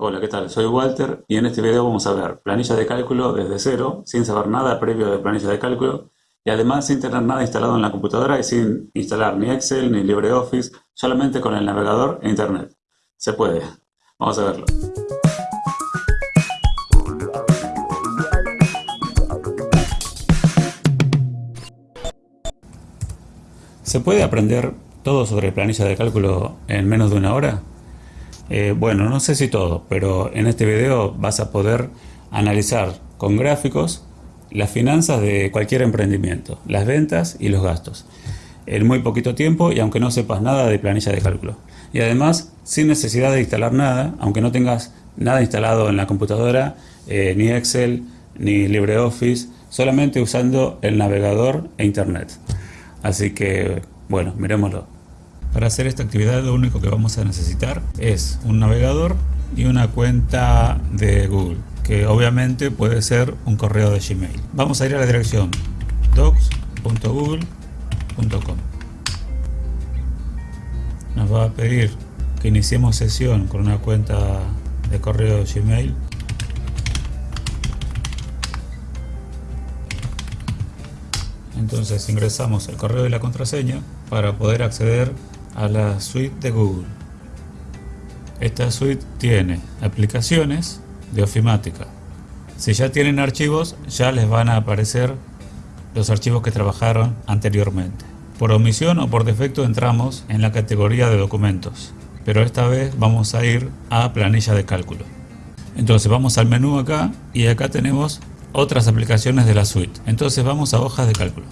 Hola, ¿qué tal? Soy Walter y en este video vamos a ver planilla de cálculo desde cero, sin saber nada previo de planilla de cálculo y además sin tener nada instalado en la computadora y sin instalar ni Excel ni LibreOffice, solamente con el navegador e Internet. Se puede. Vamos a verlo. ¿Se puede aprender todo sobre planilla de cálculo en menos de una hora? Eh, bueno, no sé si todo, pero en este video vas a poder analizar con gráficos las finanzas de cualquier emprendimiento, las ventas y los gastos, en muy poquito tiempo y aunque no sepas nada de planilla de cálculo. Y además, sin necesidad de instalar nada, aunque no tengas nada instalado en la computadora, eh, ni Excel, ni LibreOffice, solamente usando el navegador e Internet. Así que, bueno, miremoslo. Para hacer esta actividad lo único que vamos a necesitar es un navegador y una cuenta de Google, que obviamente puede ser un correo de Gmail. Vamos a ir a la dirección docs.google.com. Nos va a pedir que iniciemos sesión con una cuenta de correo de Gmail. Entonces ingresamos el correo y la contraseña para poder acceder a la suite de Google. Esta suite tiene aplicaciones de ofimática. Si ya tienen archivos, ya les van a aparecer los archivos que trabajaron anteriormente. Por omisión o por defecto entramos en la categoría de documentos, pero esta vez vamos a ir a planilla de cálculo. Entonces vamos al menú acá y acá tenemos otras aplicaciones de la suite. Entonces vamos a hojas de cálculo.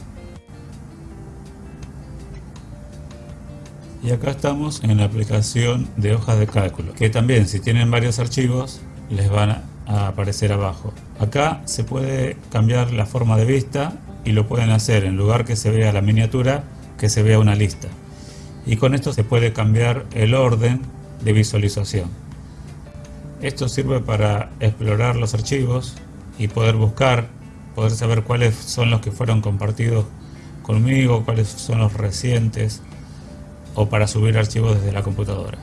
Y acá estamos en la aplicación de hojas de cálculo, que también si tienen varios archivos les van a aparecer abajo. Acá se puede cambiar la forma de vista y lo pueden hacer en lugar que se vea la miniatura, que se vea una lista. Y con esto se puede cambiar el orden de visualización. Esto sirve para explorar los archivos y poder buscar, poder saber cuáles son los que fueron compartidos conmigo, cuáles son los recientes, o para subir archivos desde la computadora.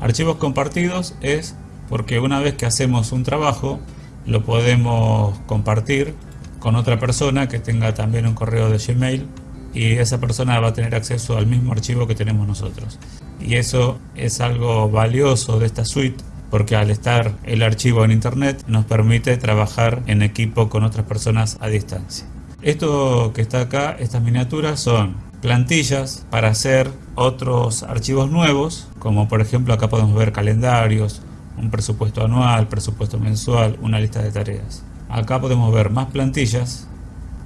Archivos compartidos es porque una vez que hacemos un trabajo lo podemos compartir con otra persona que tenga también un correo de Gmail y esa persona va a tener acceso al mismo archivo que tenemos nosotros. Y eso es algo valioso de esta suite porque al estar el archivo en internet nos permite trabajar en equipo con otras personas a distancia. Esto que está acá, estas miniaturas son plantillas para hacer otros archivos nuevos, como por ejemplo acá podemos ver calendarios, un presupuesto anual, presupuesto mensual, una lista de tareas. Acá podemos ver más plantillas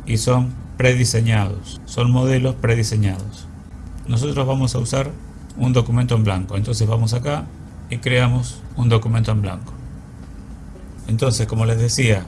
y son prediseñados, son modelos prediseñados. Nosotros vamos a usar un documento en blanco, entonces vamos acá y creamos un documento en blanco. Entonces, como les decía,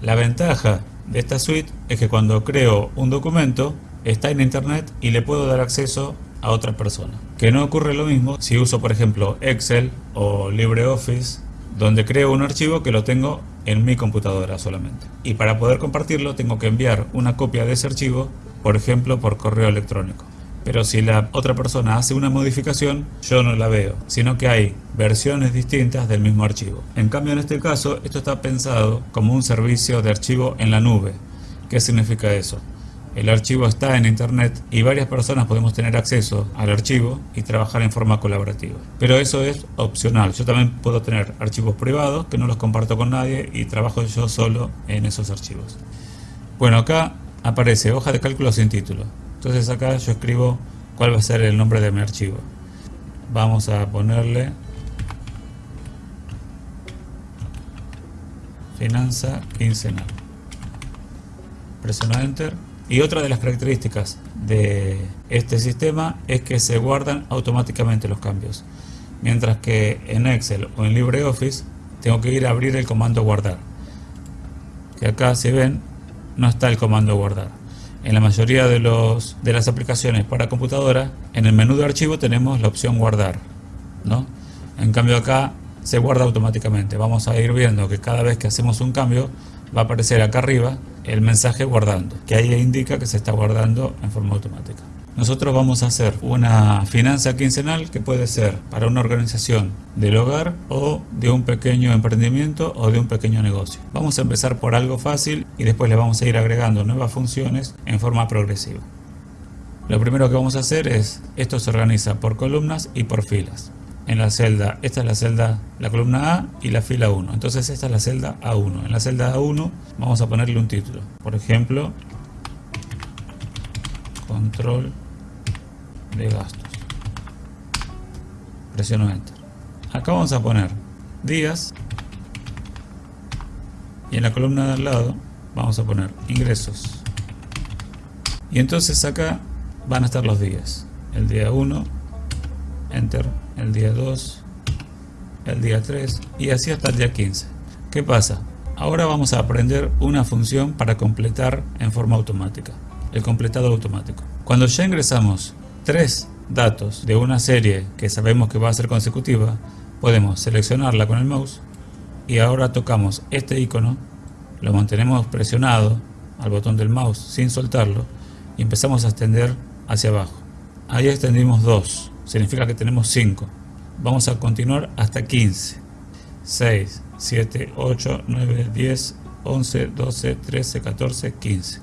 la ventaja de esta suite es que cuando creo un documento está en internet y le puedo dar acceso a otra persona. Que no ocurre lo mismo si uso por ejemplo Excel o LibreOffice donde creo un archivo que lo tengo en mi computadora solamente. Y para poder compartirlo tengo que enviar una copia de ese archivo, por ejemplo por correo electrónico. Pero si la otra persona hace una modificación, yo no la veo, sino que hay versiones distintas del mismo archivo. En cambio en este caso, esto está pensado como un servicio de archivo en la nube. ¿Qué significa eso? El archivo está en internet y varias personas podemos tener acceso al archivo y trabajar en forma colaborativa. Pero eso es opcional. Yo también puedo tener archivos privados que no los comparto con nadie y trabajo yo solo en esos archivos. Bueno, acá aparece hoja de cálculo sin título. Entonces acá yo escribo cuál va a ser el nombre de mi archivo. Vamos a ponerle finanza quincenal. Presiono Enter y otra de las características de este sistema es que se guardan automáticamente los cambios. Mientras que en Excel o en LibreOffice tengo que ir a abrir el comando guardar. Que acá si ven no está el comando guardar. En la mayoría de, los, de las aplicaciones para computadora, en el menú de archivo tenemos la opción guardar. ¿no? En cambio acá se guarda automáticamente. Vamos a ir viendo que cada vez que hacemos un cambio va a aparecer acá arriba el mensaje guardando, que ahí indica que se está guardando en forma automática. nosotros vamos a hacer una finanza quincenal que puede ser para una organización del hogar o de un pequeño emprendimiento o de un pequeño negocio. Vamos a empezar por algo fácil y después le vamos a ir agregando nuevas funciones en forma progresiva. Lo primero que vamos a hacer es, esto se organiza por columnas y por filas. En la celda, esta es la celda, la columna A y la fila 1. Entonces esta es la celda A1. En la celda A1 vamos a ponerle un título. Por ejemplo, control de gastos. Presiono Enter. Acá vamos a poner días y en la columna de al lado vamos a poner ingresos. Y entonces acá van a estar los días. El día 1, Enter, el día 2, el día 3 y así hasta el día 15. ¿Qué pasa? Ahora vamos a aprender una función para completar en forma automática, el completado automático. Cuando ya ingresamos tres datos de una serie que sabemos que va a ser consecutiva, podemos seleccionarla con el mouse y ahora tocamos este icono, lo mantenemos presionado al botón del mouse sin soltarlo y empezamos a extender hacia abajo. Ahí extendimos 2, significa que tenemos 5. Vamos a continuar hasta 15. 6, 7, 8, 9, 10, 11, 12, 13, 14, 15.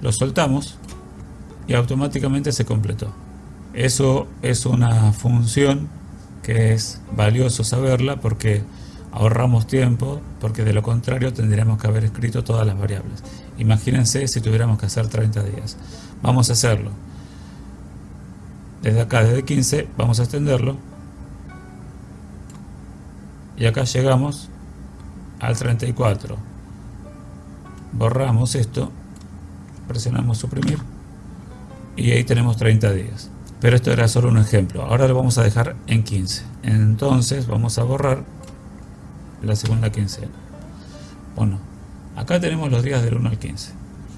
Lo soltamos y automáticamente se completó. Eso es una función que es valioso saberla porque ahorramos tiempo, porque de lo contrario tendríamos que haber escrito todas las variables. Imagínense si tuviéramos que hacer 30 días. Vamos a hacerlo. Desde acá, desde 15, vamos a extenderlo. Y acá llegamos al 34. Borramos esto, presionamos suprimir y ahí tenemos 30 días. Pero esto era solo un ejemplo. Ahora lo vamos a dejar en 15. Entonces vamos a borrar la segunda quincena. Bueno, acá tenemos los días del 1 al 15.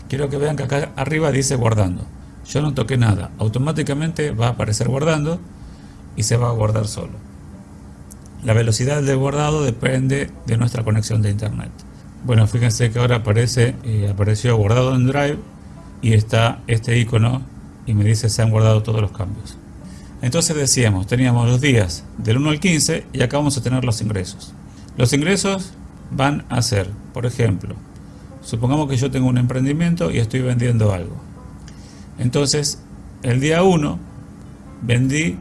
Quiero que vean que acá arriba dice guardando. Yo no toqué nada. Automáticamente va a aparecer guardando y se va a guardar solo. La velocidad del guardado depende de nuestra conexión de internet. Bueno, fíjense que ahora aparece, eh, apareció guardado en Drive y está este icono y me dice se han guardado todos los cambios. Entonces decíamos, teníamos los días del 1 al 15 y acá vamos a tener los ingresos. Los ingresos van a ser, por ejemplo, supongamos que yo tengo un emprendimiento y estoy vendiendo algo. Entonces, el día 1 vendí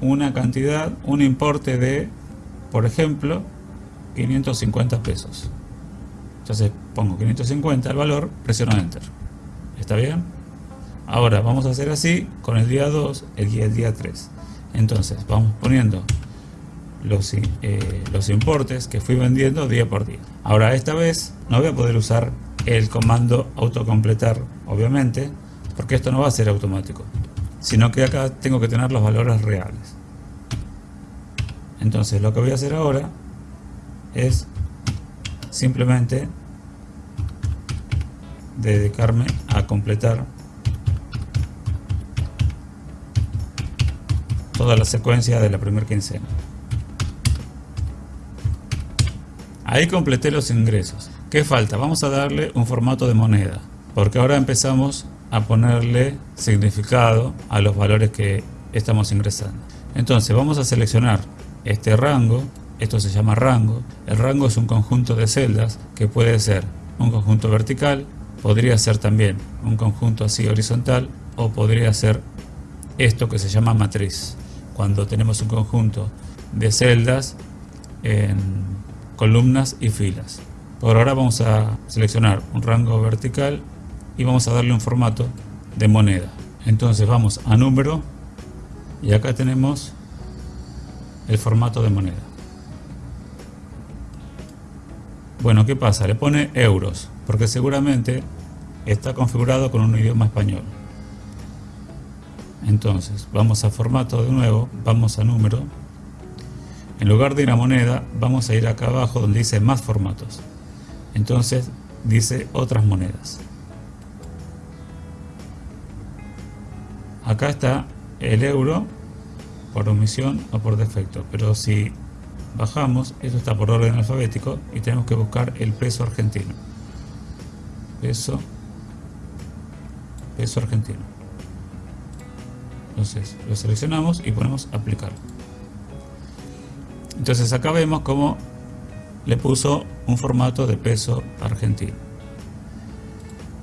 una cantidad, un importe de, por ejemplo, 550 pesos. Entonces pongo 550 el valor, presiono Enter. ¿Está bien? Ahora vamos a hacer así con el día 2 y el día 3. Entonces vamos poniendo los, eh, los importes que fui vendiendo día por día. Ahora esta vez no voy a poder usar el comando autocompletar, obviamente, porque esto no va a ser automático, sino que acá tengo que tener los valores reales. Entonces lo que voy a hacer ahora es simplemente dedicarme a completar toda la secuencia de la primera quincena. Ahí completé los ingresos. ¿Qué falta? Vamos a darle un formato de moneda, porque ahora empezamos a ponerle significado a los valores que estamos ingresando. Entonces vamos a seleccionar este rango, esto se llama rango. El rango es un conjunto de celdas que puede ser un conjunto vertical, podría ser también un conjunto así horizontal o podría ser esto que se llama matriz cuando tenemos un conjunto de celdas en columnas y filas. Por ahora vamos a seleccionar un rango vertical y vamos a darle un formato de moneda. Entonces vamos a número y acá tenemos el formato de moneda. Bueno, ¿qué pasa? Le pone euros, porque seguramente está configurado con un idioma español. Entonces, vamos a formato de nuevo, vamos a número. En lugar de ir a moneda, vamos a ir acá abajo donde dice más formatos. Entonces, dice otras monedas. Acá está el euro por omisión o por defecto, pero si bajamos, esto está por orden alfabético y tenemos que buscar el peso argentino. Peso, peso argentino. Entonces lo seleccionamos y ponemos aplicar. Entonces acá vemos cómo le puso un formato de peso argentino.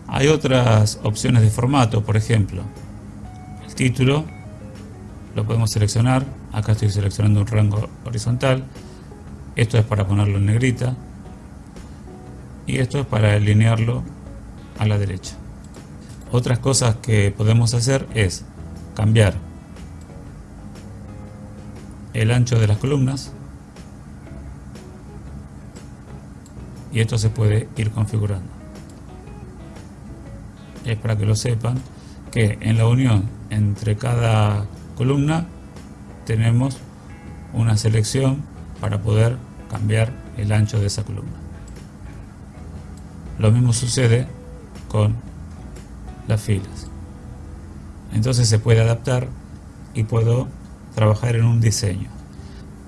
Hay otras opciones de formato, por ejemplo, título lo podemos seleccionar. Acá estoy seleccionando un rango horizontal. Esto es para ponerlo en negrita. Y esto es para alinearlo a la derecha. Otras cosas que podemos hacer es cambiar el ancho de las columnas y esto se puede ir configurando es para que lo sepan que en la unión entre cada columna tenemos una selección para poder cambiar el ancho de esa columna lo mismo sucede con las filas entonces se puede adaptar y puedo trabajar en un diseño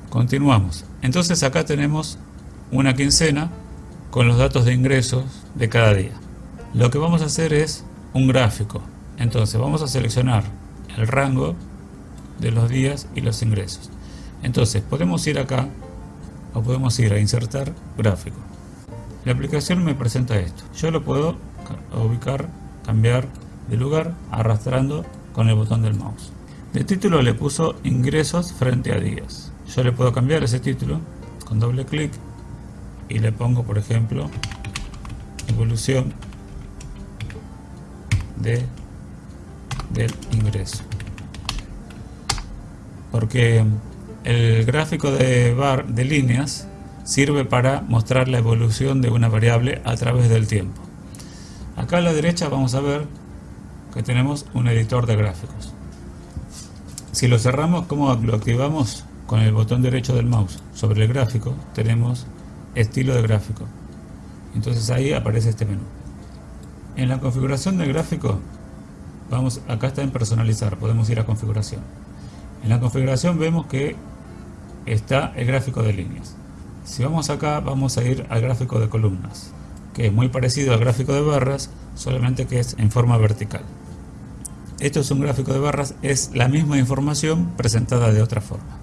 continuamos entonces acá tenemos una quincena con los datos de ingresos de cada día. Lo que vamos a hacer es un gráfico. Entonces vamos a seleccionar el rango de los días y los ingresos. Entonces podemos ir acá o podemos ir a insertar gráfico. La aplicación me presenta esto. Yo lo puedo ubicar, cambiar de lugar arrastrando con el botón del mouse. De título le puso ingresos frente a días. Yo le puedo cambiar ese título con doble clic y le pongo por ejemplo evolución de del ingreso porque el gráfico de bar de líneas sirve para mostrar la evolución de una variable a través del tiempo acá a la derecha vamos a ver que tenemos un editor de gráficos si lo cerramos como lo activamos con el botón derecho del mouse sobre el gráfico tenemos estilo de gráfico. Entonces ahí aparece este menú. En la configuración del gráfico, vamos acá está en personalizar, podemos ir a configuración. En la configuración vemos que está el gráfico de líneas. Si vamos acá, vamos a ir al gráfico de columnas, que es muy parecido al gráfico de barras, solamente que es en forma vertical. Esto es un gráfico de barras, es la misma información presentada de otra forma.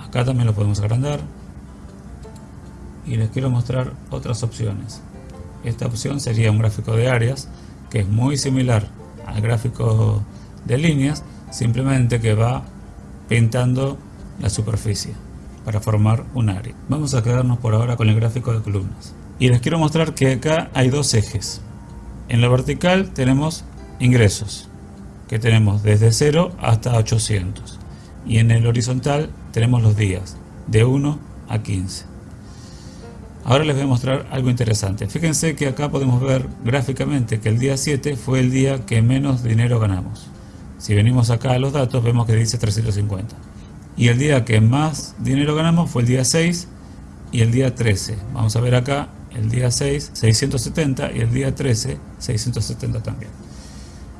Acá también lo podemos agrandar, y les quiero mostrar otras opciones. Esta opción sería un gráfico de áreas que es muy similar al gráfico de líneas, simplemente que va pintando la superficie para formar un área. Vamos a quedarnos por ahora con el gráfico de columnas. Y les quiero mostrar que acá hay dos ejes. En la vertical tenemos ingresos, que tenemos desde 0 hasta 800. Y en el horizontal tenemos los días, de 1 a 15. Ahora les voy a mostrar algo interesante. Fíjense que acá podemos ver gráficamente que el día 7 fue el día que menos dinero ganamos. Si venimos acá a los datos vemos que dice 350. Y el día que más dinero ganamos fue el día 6 y el día 13. Vamos a ver acá el día 6, 670 y el día 13, 670 también.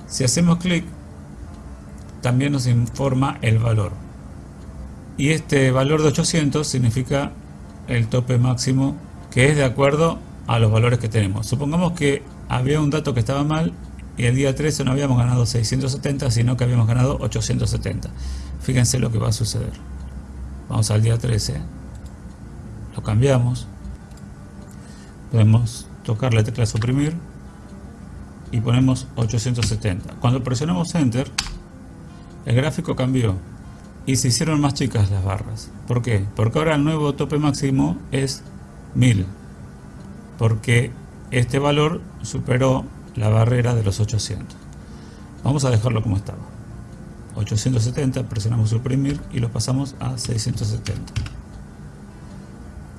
Si hacemos clic, también nos informa el valor. Y este valor de 800 significa el tope máximo que es de acuerdo a los valores que tenemos. Supongamos que había un dato que estaba mal y el día 13 no habíamos ganado 670, sino que habíamos ganado 870. Fíjense lo que va a suceder. Vamos al día 13, lo cambiamos, podemos tocar la tecla suprimir y ponemos 870. Cuando presionamos Enter, el gráfico cambió y se hicieron más chicas las barras. ¿Por qué? Porque ahora el nuevo tope máximo es 1000 porque este valor superó la barrera de los 800 vamos a dejarlo como estaba. 870 presionamos suprimir y lo pasamos a 670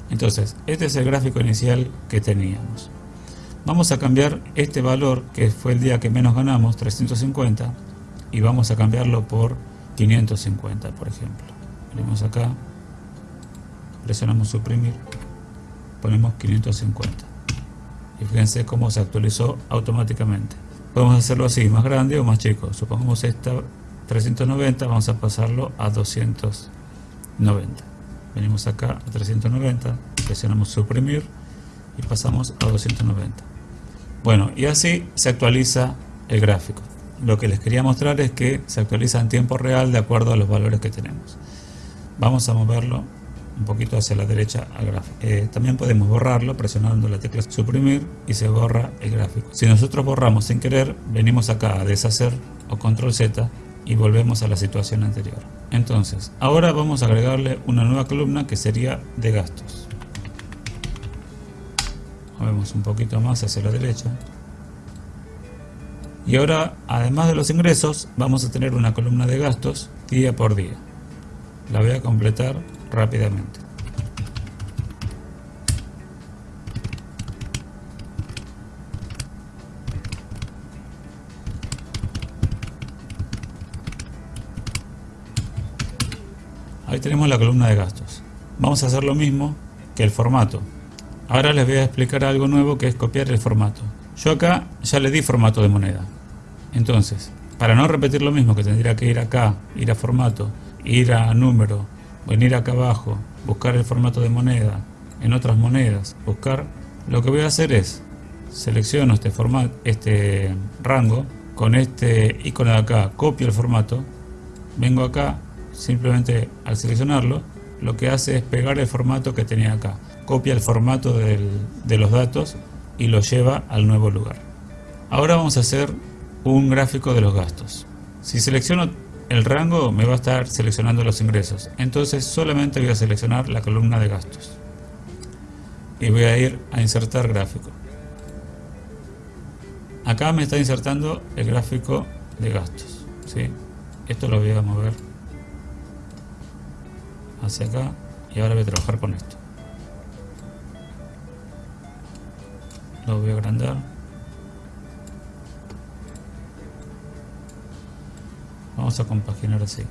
entonces este es el gráfico inicial que teníamos. Vamos a cambiar este valor que fue el día que menos ganamos 350 y vamos a cambiarlo por 550 por ejemplo. Venimos acá presionamos suprimir ponemos 550 y fíjense cómo se actualizó automáticamente. Podemos hacerlo así, más grande o más chico. Supongamos esta 390 vamos a pasarlo a 290 venimos acá a 390 presionamos suprimir y pasamos a 290 bueno y así se actualiza el gráfico. Lo que les quería mostrar es que se actualiza en tiempo real de acuerdo a los valores que tenemos. Vamos a moverlo un poquito hacia la derecha al gráfico. Eh, también podemos borrarlo presionando la tecla suprimir y se borra el gráfico. Si nosotros borramos sin querer, venimos acá a deshacer o control Z y volvemos a la situación anterior. Entonces, ahora vamos a agregarle una nueva columna que sería de gastos. Movemos un poquito más hacia la derecha. Y ahora, además de los ingresos, vamos a tener una columna de gastos día por día. La voy a completar rápidamente. Ahí tenemos la columna de gastos. Vamos a hacer lo mismo que el formato. Ahora les voy a explicar algo nuevo que es copiar el formato. Yo acá ya le di formato de moneda. Entonces, para no repetir lo mismo que tendría que ir acá, ir a formato, ir a número, venir acá abajo, buscar el formato de moneda, en otras monedas, buscar, lo que voy a hacer es, selecciono este, formato, este rango, con este icono de acá, copio el formato, vengo acá, simplemente al seleccionarlo, lo que hace es pegar el formato que tenía acá, copia el formato de los datos y lo lleva al nuevo lugar. Ahora vamos a hacer un gráfico de los gastos. Si selecciono el rango me va a estar seleccionando los ingresos. Entonces solamente voy a seleccionar la columna de gastos. Y voy a ir a insertar gráfico. Acá me está insertando el gráfico de gastos. ¿sí? Esto lo voy a mover hacia acá y ahora voy a trabajar con esto. Lo voy a agrandar. Vamos a compaginar así.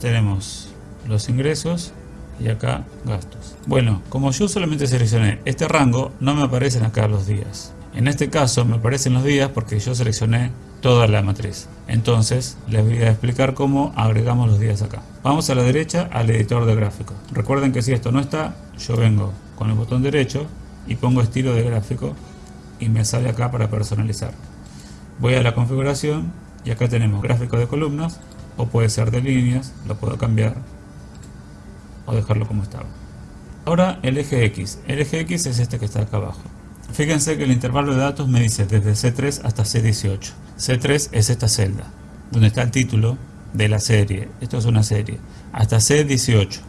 Tenemos los ingresos y acá gastos. Bueno, como yo solamente seleccioné este rango, no me aparecen acá los días. En este caso me aparecen los días porque yo seleccioné toda la matriz. Entonces les voy a explicar cómo agregamos los días acá. Vamos a la derecha al editor de gráfico. Recuerden que si esto no está, yo vengo con el botón derecho y pongo estilo de gráfico y me sale acá para personalizar. Voy a la configuración y acá tenemos gráfico de columnas o puede ser de líneas, lo puedo cambiar o dejarlo como estaba. Ahora el eje X, el eje X es este que está acá abajo. Fíjense que el intervalo de datos me dice desde C3 hasta C18. C3 es esta celda, donde está el título de la serie, esto es una serie, hasta C18,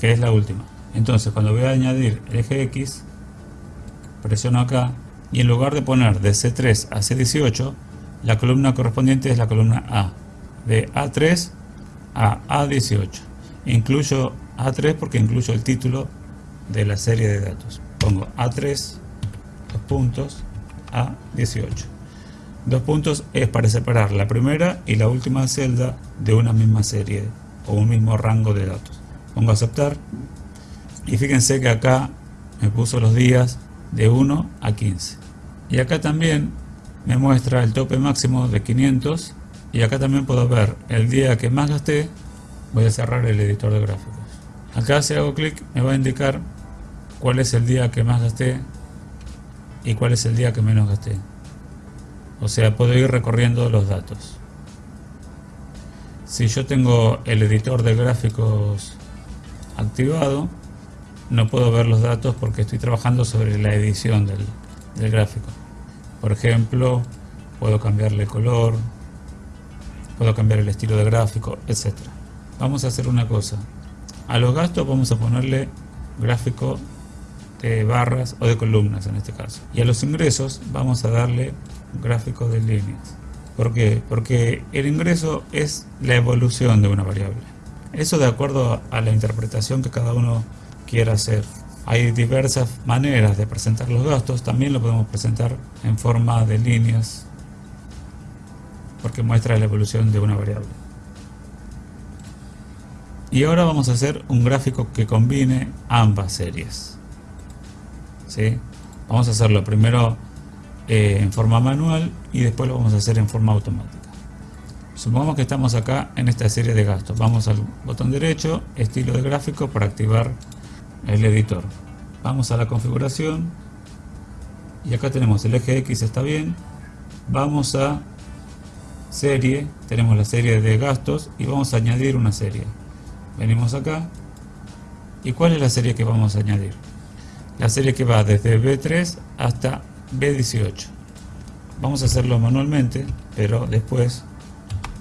que es la última. Entonces cuando voy a añadir el eje X, presiono acá y en lugar de poner de C3 a C18, la columna correspondiente es la columna A, de A3 a A18. Incluyo A3 porque incluyo el título de la serie de datos. Pongo A3, dos puntos, A18. Dos puntos es para separar la primera y la última celda de una misma serie o un mismo rango de datos. Pongo aceptar y fíjense que acá me puso los días de 1 a 15. Y acá también me muestra el tope máximo de 500 y acá también puedo ver el día que más gasté voy a cerrar el editor de gráficos. Acá si hago clic me va a indicar cuál es el día que más gasté y cuál es el día que menos gasté. O sea puedo ir recorriendo los datos. Si yo tengo el editor de gráficos activado no puedo ver los datos porque estoy trabajando sobre la edición del, del gráfico por ejemplo, puedo cambiarle color, puedo cambiar el estilo de gráfico, etc. Vamos a hacer una cosa. A los gastos vamos a ponerle gráfico de barras o de columnas en este caso. Y a los ingresos vamos a darle gráfico de líneas. ¿Por qué? Porque el ingreso es la evolución de una variable. Eso de acuerdo a la interpretación que cada uno quiera hacer. Hay diversas maneras de presentar los gastos, también lo podemos presentar en forma de líneas porque muestra la evolución de una variable. Y ahora vamos a hacer un gráfico que combine ambas series. ¿Sí? Vamos a hacerlo primero eh, en forma manual y después lo vamos a hacer en forma automática. Supongamos que estamos acá en esta serie de gastos. Vamos al botón derecho, estilo de gráfico para activar el editor. Vamos a la configuración y acá tenemos el eje X está bien, vamos a serie, tenemos la serie de gastos y vamos a añadir una serie. Venimos acá. ¿Y cuál es la serie que vamos a añadir? La serie que va desde B3 hasta B18. Vamos a hacerlo manualmente, pero después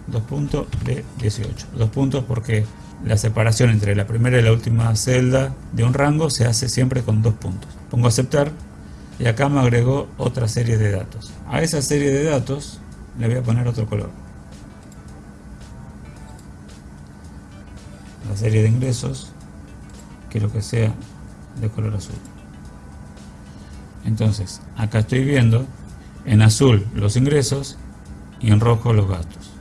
2 puntos B18. Dos puntos porque la separación entre la primera y la última celda de un rango se hace siempre con dos puntos. Pongo aceptar y acá me agregó otra serie de datos. A esa serie de datos le voy a poner otro color. La serie de ingresos quiero que sea de color azul. Entonces, acá estoy viendo en azul los ingresos y en rojo los gastos.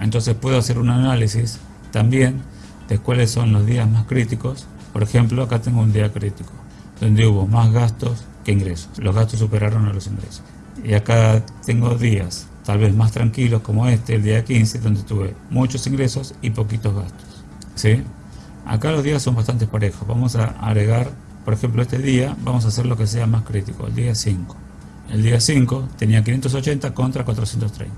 Entonces puedo hacer un análisis también de cuáles son los días más críticos. Por ejemplo, acá tengo un día crítico, donde hubo más gastos que ingresos. Los gastos superaron a los ingresos. Y acá tengo días tal vez más tranquilos como este, el día 15, donde tuve muchos ingresos y poquitos gastos. ¿Sí? Acá los días son bastante parejos. Vamos a agregar, por ejemplo, este día, vamos a hacer lo que sea más crítico, el día 5. El día 5 tenía 580 contra 430.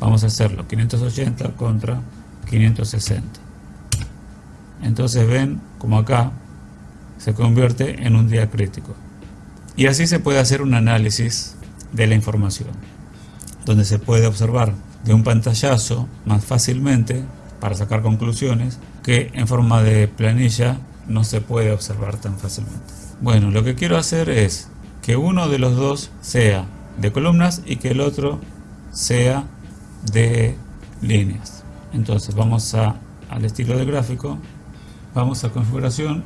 Vamos a hacerlo, 580 contra 560. Entonces ven como acá se convierte en un día crítico. Y así se puede hacer un análisis de la información, donde se puede observar de un pantallazo más fácilmente para sacar conclusiones que en forma de planilla no se puede observar tan fácilmente. Bueno, lo que quiero hacer es que uno de los dos sea de columnas y que el otro sea de líneas. Entonces vamos al estilo de gráfico, vamos a configuración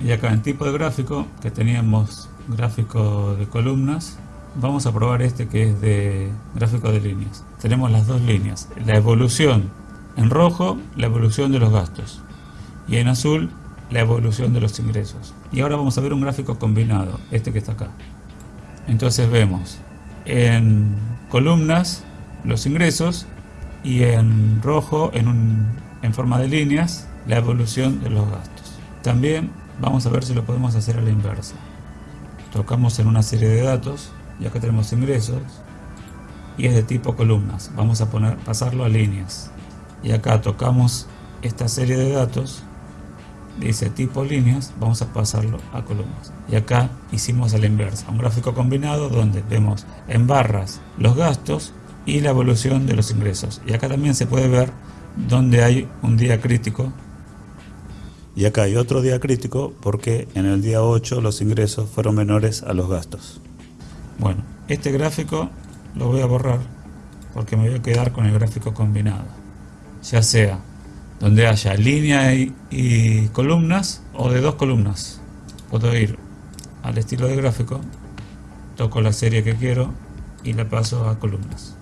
y acá en tipo de gráfico que teníamos gráfico de columnas vamos a probar este que es de gráfico de líneas. Tenemos las dos líneas la evolución en rojo la evolución de los gastos y en azul la evolución de los ingresos. Y ahora vamos a ver un gráfico combinado este que está acá. Entonces vemos en columnas los ingresos y en rojo en, en forma de líneas la evolución de los gastos. También vamos a ver si lo podemos hacer a la inversa. Tocamos en una serie de datos y acá tenemos ingresos y es de tipo columnas. Vamos a poner pasarlo a líneas. Y acá tocamos esta serie de datos dice tipo líneas vamos a pasarlo a columnas. Y acá hicimos a la inversa. Un gráfico combinado donde vemos en barras los gastos y la evolución de los ingresos. Y acá también se puede ver donde hay un día crítico y acá hay otro día crítico porque en el día 8 los ingresos fueron menores a los gastos. Bueno, este gráfico lo voy a borrar porque me voy a quedar con el gráfico combinado. Ya sea donde haya línea y, columnas o de dos columnas. Puedo ir al estilo de gráfico, toco la serie que quiero y la paso a columnas.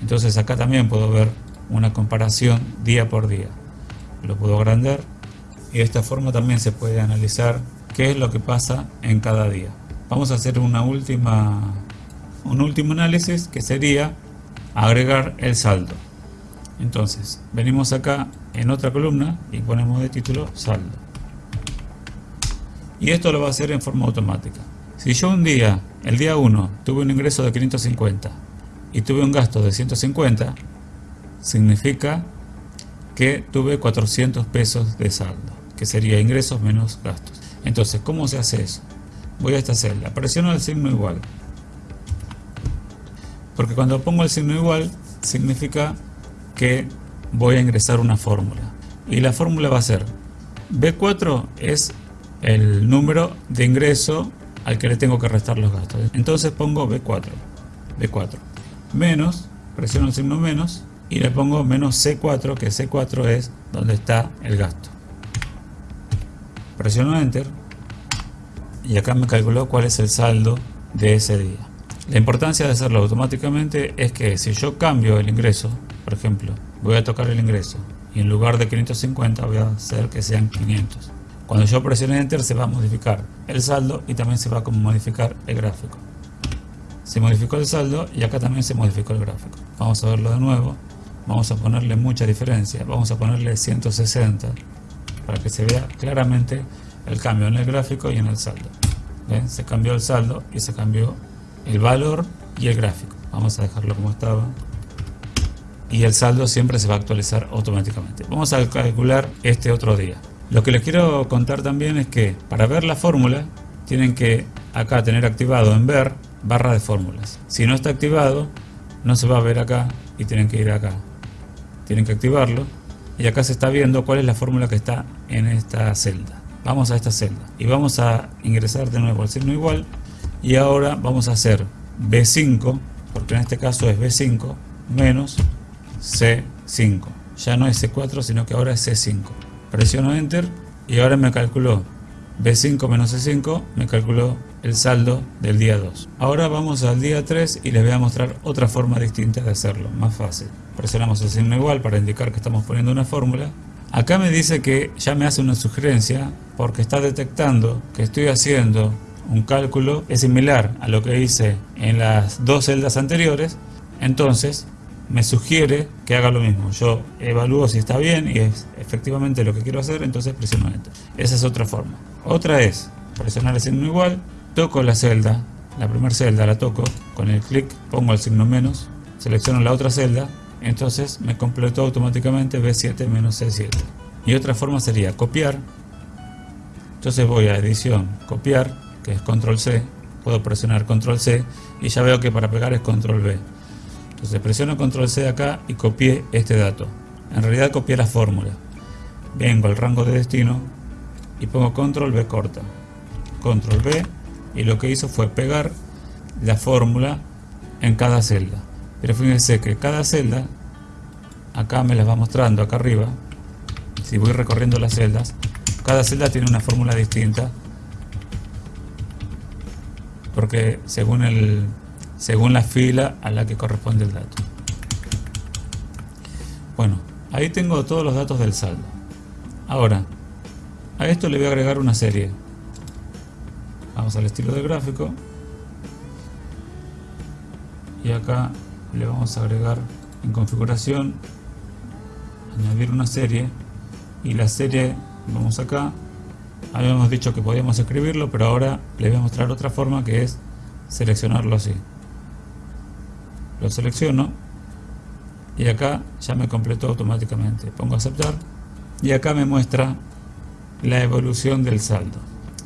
Entonces acá también puedo ver una comparación día por día. Lo puedo agrandar y de esta forma también se puede analizar qué es lo que pasa en cada día. Vamos a hacer una última, un último análisis que sería agregar el saldo. Entonces, venimos acá en otra columna y ponemos de título saldo. Y esto lo va a hacer en forma automática. Si yo un día, el día 1, tuve un ingreso de 550 y tuve un gasto de 150, significa que tuve 400 pesos de saldo que sería ingresos menos gastos. Entonces, ¿cómo se hace eso? Voy a esta celda, presiono el signo igual. Porque cuando pongo el signo igual, significa que voy a ingresar una fórmula. Y la fórmula va a ser, B4 es el número de ingreso al que le tengo que restar los gastos. Entonces pongo B4, B4, menos, presiono el signo menos, y le pongo menos C4, que C4 es donde está el gasto presiono enter y acá me calculó cuál es el saldo de ese día. La importancia de hacerlo automáticamente es que si yo cambio el ingreso por ejemplo voy a tocar el ingreso y en lugar de 550 voy a hacer que sean 500 cuando yo presione enter se va a modificar el saldo y también se va a modificar el gráfico. Se modificó el saldo y acá también se modificó el gráfico. Vamos a verlo de nuevo. Vamos a ponerle mucha diferencia. Vamos a ponerle 160 para que se vea claramente el cambio en el gráfico y en el saldo. Se cambió el saldo y se cambió el valor y el gráfico. Vamos a dejarlo como estaba. Y el saldo siempre se va a actualizar automáticamente. Vamos a calcular este otro día. Lo que les quiero contar también es que para ver la fórmula tienen que acá tener activado en ver barra de fórmulas. Si no está activado no se va a ver acá y tienen que ir acá. Tienen que activarlo y acá se está viendo cuál es la fórmula que está en esta celda. Vamos a esta celda y vamos a ingresar de nuevo el signo igual y ahora vamos a hacer B5 porque en este caso es B5 menos C5 ya no es C4 sino que ahora es C5 presiono enter y ahora me calculó B5 menos C5 me calculó el saldo del día 2 ahora vamos al día 3 y les voy a mostrar otra forma distinta de hacerlo más fácil presionamos el signo igual para indicar que estamos poniendo una fórmula acá me dice que ya me hace una sugerencia porque está detectando que estoy haciendo un cálculo es similar a lo que hice en las dos celdas anteriores, entonces me sugiere que haga lo mismo. Yo evalúo si está bien y es efectivamente lo que quiero hacer, entonces presiono Enter. Esa es otra forma. Otra es presionar el signo igual, toco la celda, la primera celda la toco, con el clic pongo el signo menos, selecciono la otra celda, entonces me completó automáticamente B7 menos C7. Y otra forma sería copiar, entonces voy a edición, copiar, que es control C, puedo presionar control C y ya veo que para pegar es control V. Entonces presiono control C acá y copié este dato. En realidad copié la fórmula. Vengo al rango de destino y pongo control V corta. Control V y lo que hizo fue pegar la fórmula en cada celda. Pero fíjense que cada celda, acá me las va mostrando acá arriba, si voy recorriendo las celdas, cada celda tiene una fórmula distinta porque según, el, según la fila a la que corresponde el dato. Bueno, ahí tengo todos los datos del saldo. Ahora, a esto le voy a agregar una serie. Vamos al estilo de gráfico. Y acá le vamos a agregar en configuración, añadir una serie. Y la serie, vamos acá, Habíamos dicho que podíamos escribirlo, pero ahora les voy a mostrar otra forma que es seleccionarlo así. Lo selecciono y acá ya me completó automáticamente. Pongo aceptar y acá me muestra la evolución del saldo.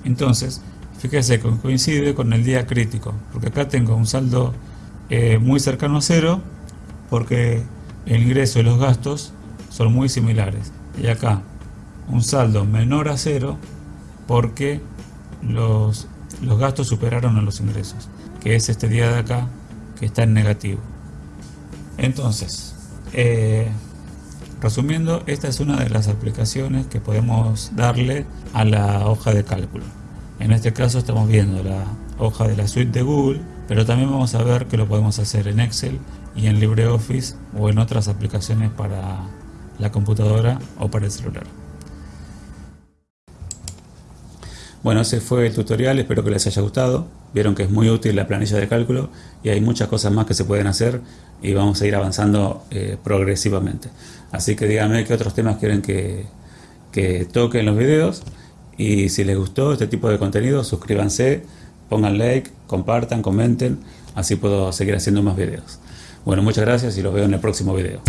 Entonces, fíjese que coincide con el día crítico, porque acá tengo un saldo eh, muy cercano a cero, porque el ingreso y los gastos son muy similares. Y acá un saldo menor a cero porque los, gastos superaron a los ingresos, que es este día de acá que está en negativo. Entonces, eh, resumiendo, esta es una de las aplicaciones que podemos darle a la hoja de cálculo. En este caso estamos viendo la hoja de la suite de Google, pero también vamos a ver que lo podemos hacer en Excel y en LibreOffice o en otras aplicaciones para la computadora o para el celular. Bueno, ese fue el tutorial, espero que les haya gustado. Vieron que es muy útil la planilla de cálculo y hay muchas cosas más que se pueden hacer y vamos a ir avanzando eh, progresivamente. Así que díganme qué otros temas quieren que, que toque en los videos y si les gustó este tipo de contenido, suscríbanse, pongan like, compartan, comenten, así puedo seguir haciendo más videos. Bueno, muchas gracias y los veo en el próximo video.